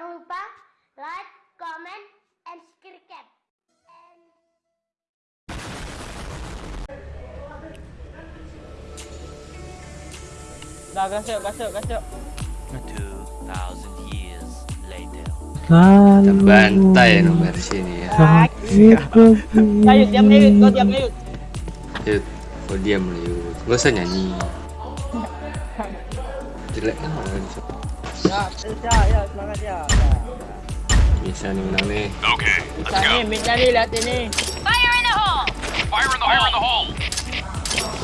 Jangan lupa like, comment, and subscribe. Dah gas yuk. 2,000 years later. Terbantai nomor sini ya. Ayo diam Yud, kau diam Yud. Yud, kau diam Yud. Gak usah nyanyi. Jelek kan. Ya, ya, ya, semangat ya. Bisa nih menang nih. Bisa nih, minta nih, lihat ini. Fire in the hole! Fire in the hole! Fire in the hole!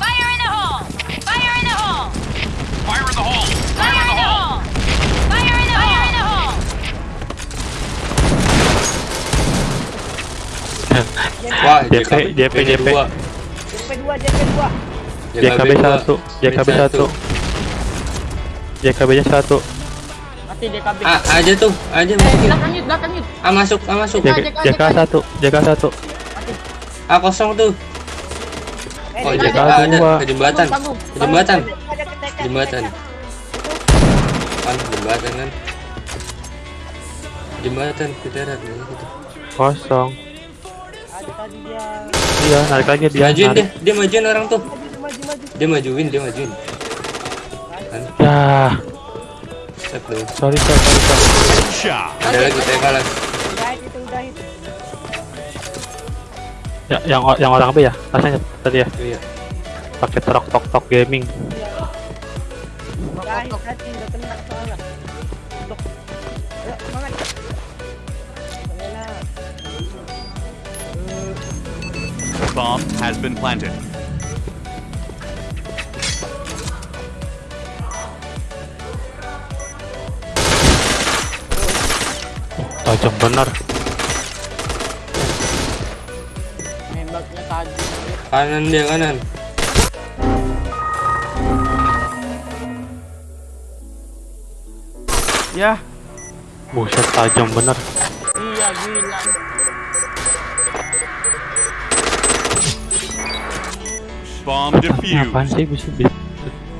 Fire in the hole! Fire in the hole! Fire in the hole! Fire in the hole! Fire in the hole! Fire in the hole! Wah, JP, JP, JP. dua. JP2, JP2. JKB satu, JKB satu, JKB nya satu, Mati DKB. A aja tuh, aja Eh, masukin. belakang Yud, belakang Yud. A masuk, A masuk. JK, JK JK satu, JK satu, A kosong tuh. Eh, Oh, JK JK ada ke jembatan. Ke jembatan. Jembatan. Kan jembatan kan. Jembatan kita gitu. kosong. Ada tadi dia. Iya, narik lagi dia. Majuin deh, dia majuin orang tuh. Maju, maju, maju. Dia majuin, dia majuin. Kan, Ya, dulu. sorry sorry sorry. Ada lagi TK lagi. Itu, udah hit. Ya, yang yang orang B ya, rasanya tadi ya, Iya. pakai tok tok tok gaming. Udah udah soalnya. Bomb has been planted. Tajam benar. Nembaknya tadi. Kanan dia kanan. Ya. Buset tajam benar. Iya, gila. Bomb Apaan defused. sih bisa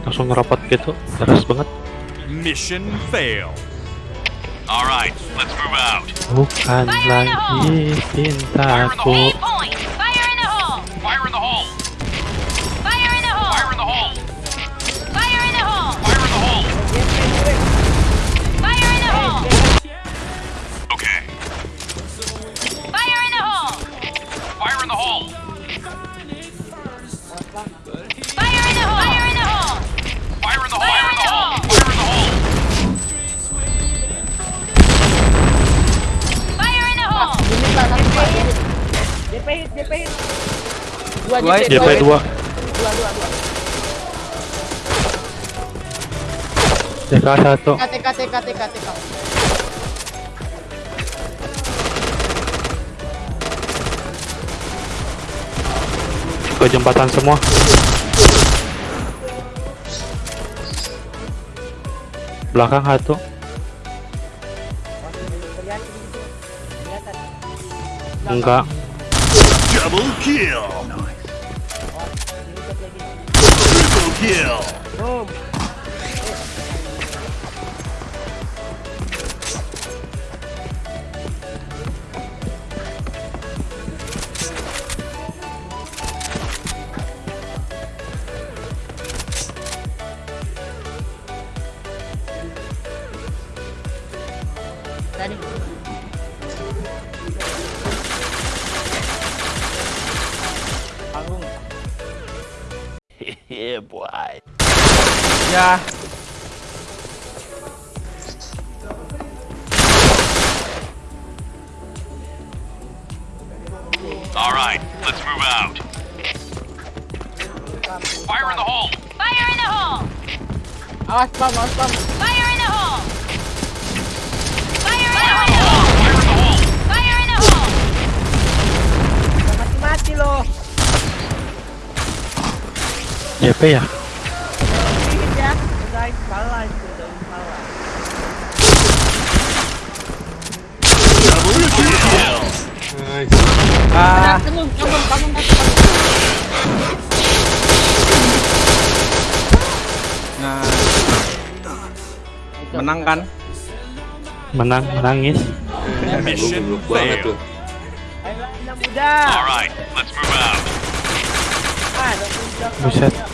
langsung ngerapot gitu, deras banget. Mission failed. Alright, let's move out. Bukan lagi cintaku. Dua Dua DP, JP 2 Dua, dua, dua. JK satu TK, TK, TK, TK. ke jembatan semua. Belakang satu. Enggak. Double kill! Kill! Let's move out. Fire in the hole! Fire in the hole! Awas bang, awas bang. Fire in the hole! Fire in the hole! Fire in the hole! Fire in the hole! Mati-mati loh. JP ya? Nah. Menang kan? Menang, menangis. Alright, let's move out. Buset.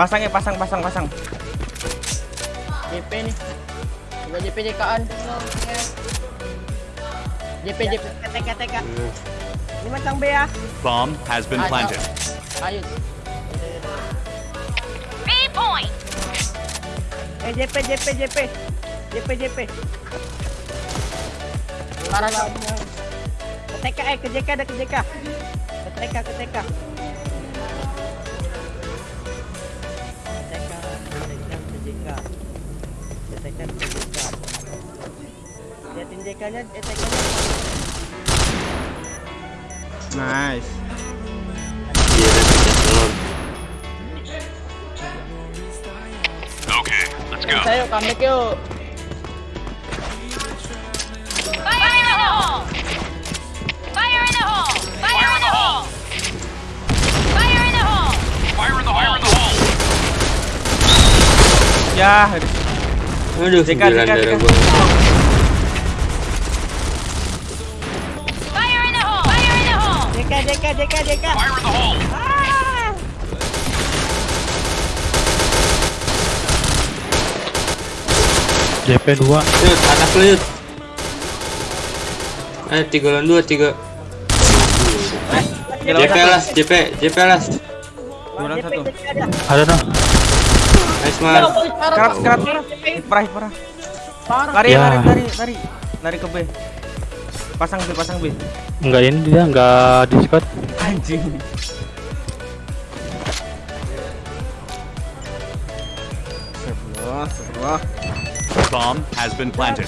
Pasang ya, pasang, pasang, pasang. JP nih. Coba JP JK-an. JP JP TK TK. Ini macam B ya. Bomb has been planted. Ayo. B point! Eh JP JP JP. JP JP. Parah. Ke TK eh ke JK ada ke JK. Ke TK ke TK. JK. JK. Liatin JK-nya. Nice. Iya, ada pecah telur. Okay, let's go. Saya comeback yuk. Fire in the hole! Fire in the hole! Fire in the hole! Fire in the hole! Fire in the hole! Fire in the hole! Ya, Aduh, Jeka, sembilan Jeka, Fire in the hole! Ah! JP 2. Yud, anak lu Yud. Eh, tiga lawan dua, tiga. JP las, JP, JP las. Satu. Ada. Dong. Nice man. Kerat, kerat, kerat. Parah, parah. Parah. Lari, Ya. lari, lari, lari. Lari ke B. Pasang B, pasang B. Enggak ini dia, enggak Discord. Anjing. Astagfirullah. Bomb has been planted.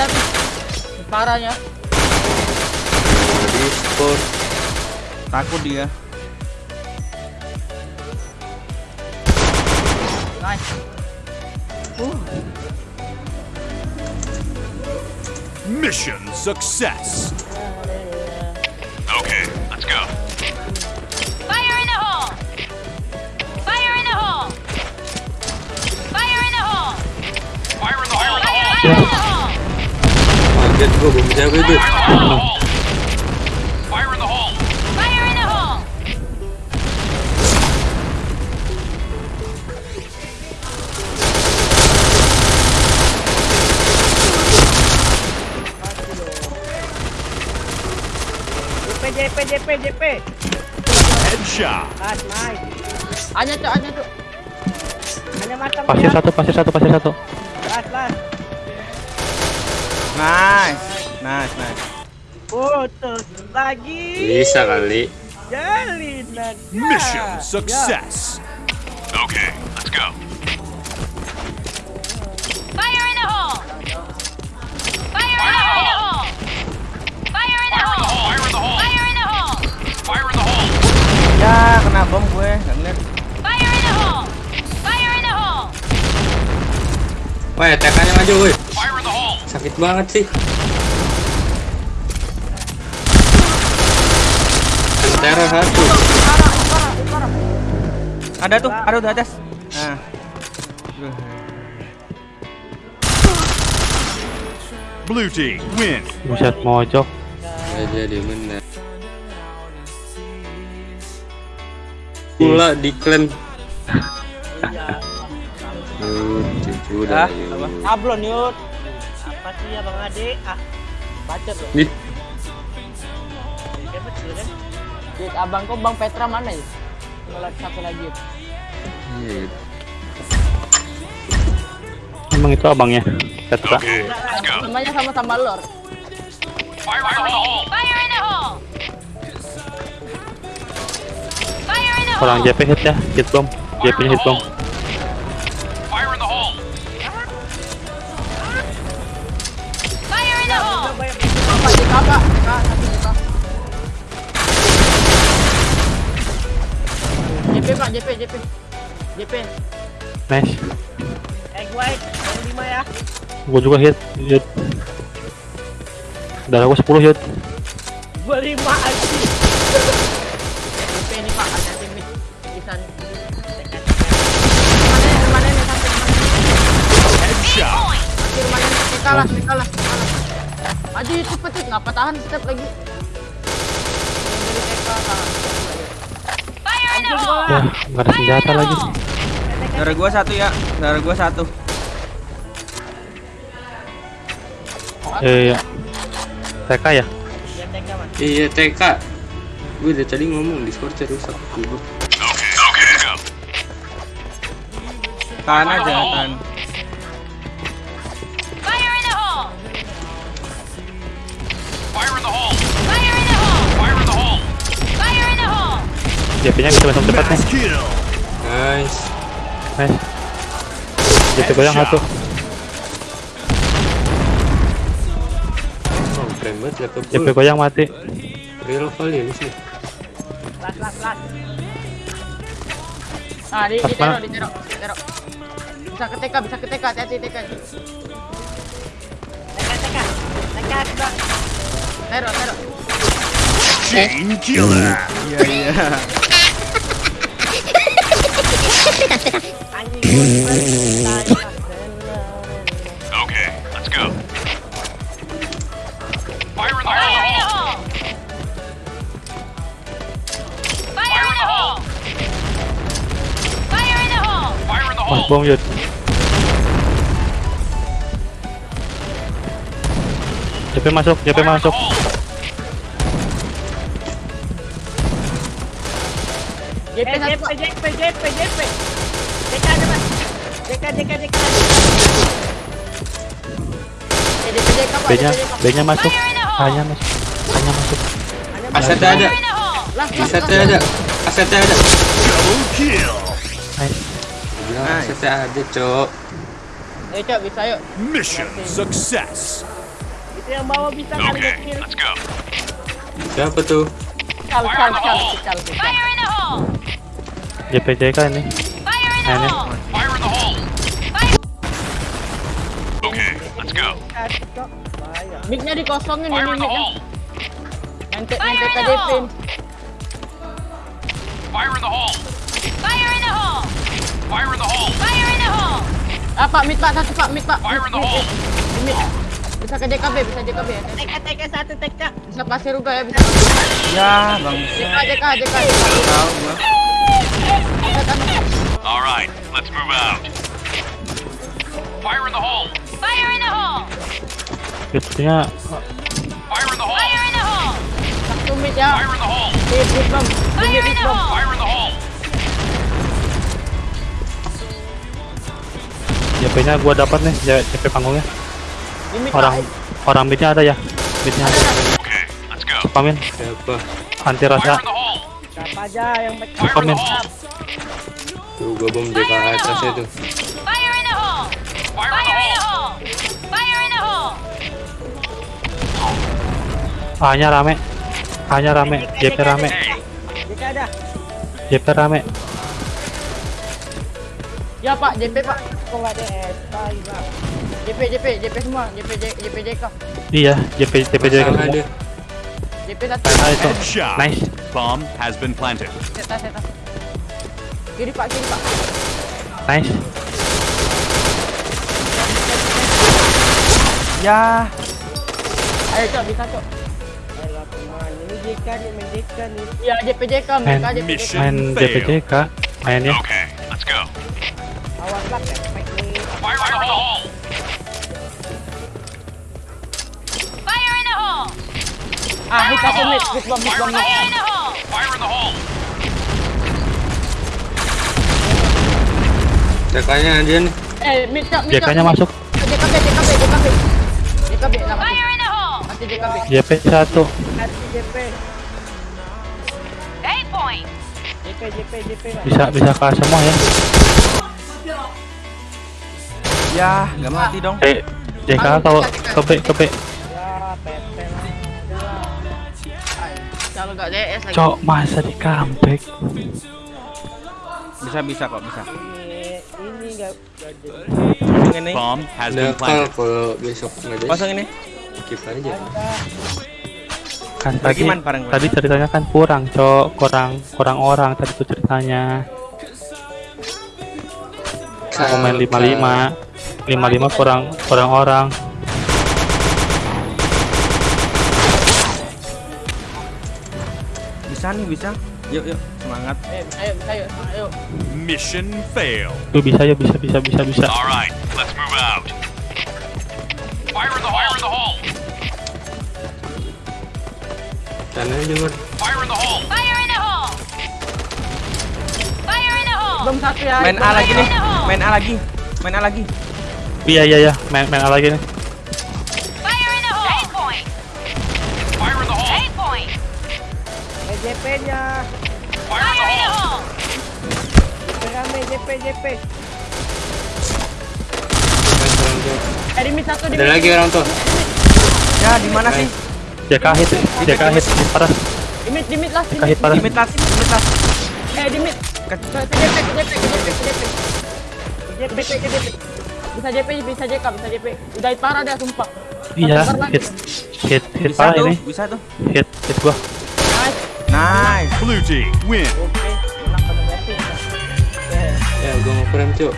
Lihat, Parahnya. Di sport. Takut dia. Nice. Mission success. Okay, let's go. Fire in the hole! Fire in the hole! Fire in the hole! Fire in the hole! Fire in the hole! Kaget gua belum jago itu. Fire in the hole! JP JP JP JP. Headshot. Nice, nice. Hanya tuh, hanya tuh. Hanya matang Pasir satu, pasir satu, pasir satu. Las, las. Nice. Nice, nice. Putus lagi. Bisa kali. Jalinan. Mission Ya. success. Okay, let's go. Fire in the hole! Fire in the hole! Fire in the Fire in the hole! hole! Fire in the hole! Fire in the hole! Bom gue. Gak ngeliat. Fire in the hole! Fire in the hole! Wah, TK-nya maju, woi. Sakit banget sih. Antara satu. Ada tuh, ada di atas. Nah. Blue team win. Buset mojok. Gak jadi menang. Pula di clan. Yud, cucu dah. Yud. apa? Sablon yuk. Apa sih ya Bang Ade? Ah, baca tuh. Di? Dit, abang kok Bang Petra mana ya? Satu lagi. Iya, Yud. Emang itu abangnya. Petra. Okay. Namanya sama-sama lor. Fire! Fire! Fire Orang! JP hit ya, hit bom. Fire JP hit bomb. JP pak JP JP JP. Nice. Egg white yang lima ya. Gua juga hit. Hit. Darah gua 10 hit. Gua lima aja. Rumahnya nih. Kita lah kita lah. kita lah. Maju cepet cepet ngapa tahan step lagi. Fire in the hole! Ya, nggak ada senjata lagi. Darah gua satu ya. Darah gua satu. Eh, ya. TK ya? Ya. Iya TK. Gue dari tadi ngomong Discord rusak. Let's go. Tahan aja, tahan. JP nya bisa langsung cepat nih. Nice. Nice. JP goyang satu. Oh, keren banget laptop JP gue. goyang mati. Real kali ya sih. Las las las. Ah di di terok di terok di terok. Bisa ke TK bisa ke TK hati-hati TK. TK TK TK sudah. Terok terok. Chain killer! Iya, iya. Okay, let's go. Fire in the Fire in the hole! hole! Fire in the hole! Fire in the hole! Fire in the hole! bom. JP masuk, JP masuk. JP JP JP JP JP. TK aja mas. JK JK JK. Eh JK. B-nya, JK. B-nya masuk. Fire in the hole! A-nya masuk. A-nya masuk. Asetnya ada. Asetnya ada. Asetnya ada. Double kill! Nice. asetnya ada, Cok. Ayo cok bisa yuk. Mission success! Itu yang bawa bisa let's go. Siapa tuh? Kal kal kal kal kal. Fire in the hole! JP JK ini. Nah, ini. Okay, let's go. Mic-nya dikosongin Fire ini mic-nya. Yang te- yang Fire in the hole. Fire in the hole! Fire in the hole! Fire in the hole! Fire in the hole! Ah pak mid pak satu pak mid pak. Fire in the hole! Mid. Bisa ke JKB bisa JKB ya. TK TK satu TK. Bisa pasir juga ya bisa. Ya, Bang. JK JK JK. Tahu gua. Alright, let's move out. Fire in the hole! Fire in the hole! Hitnya Fire in the hole! Fire in the hole! Satu mid ya. Fire in the hole! Fire in the hole! Fire in the hole! JP-nya gua dapat nih, JP panggungnya. Orang orang midnya ada ya. Midnya ada. Okay, let's go. Pamin, Siapa? anti rasa. Siapa aja yang Pamin. Tuh, gue bom DK atasnya tuh. Fire in the hole! Fire in the hole! Fire in the hole! A-nya rame. A-nya rame, JP rame. JK ada. JP rame. Ya pak JP pak. Kok nggak ada S? Tai pak. JP JP JP semua. JP JP JK. Iya, JP JP JK Masalah semua. JP satu. Nah, itu. Nice. Bomb has been planted. Seta seta. Kiri pak kiri pak. Nice. Ya, Ayo cok bisa cok. Ini JK nih main JK nih. Iya JP JK Main- JP JK. Main JP. JK. Mainnya. Okay, Ah hit mid hit bom hit! Fire in the hole! Nih. Eh mid masuk. Fire in the hole! Mati. JP satu. Mati JP. Eight point! JK JP JP JP Mas. Bisa bisa ke semua ya. Ya, nggak mati dong. Eh, JK atau ke B ke B. Ya PT. Kalau nggak DS lagi. Cok masa di comeback. Bisa bisa kok bisa. Ini. Pasang ini. Bomb has been planted. kalau besok nggak ada Pasang ini. skip aja Kan tadi tadi ceritanya kan kurang, Cok. Kurang kurang orang tadi tuh ceritanya. Aku main 55. 55 kurang kurang orang. Bisa nih, bisa. Yuk, yuk. Semangat. Eh, ayo, ayo, ayo. Mission failed. Tuh bisa ya bisa bisa bisa bisa. All right, let's move out. Fire in the hole. Fire in the hole. Aja Mar Fire in the hole. Fire in the hole! Fire in the hole! Belum satu ya. Main A lagi nih. Main A lagi. Main A lagi. Iya iya iya, main main lagi nih. Mid satu di ada lagi orang tuh Ya, di mana sih? JK hit, JK hit, hit parah. Di mid, di mid lah. Di JK hit mid. parah. Di mid last, di mid last. Eh, di mid. Ke- Ke ke JP, ke JP, ke JP, ke JP. Ke JP, ke JP. Bisa JP, bisa JK, bisa JP. Udah hit parah dia, sumpah. Iya, hit hit hit parah ini. bisa tuh. Hit hit gua. Nice. Nice. Blue team win. Ya gua mau cuk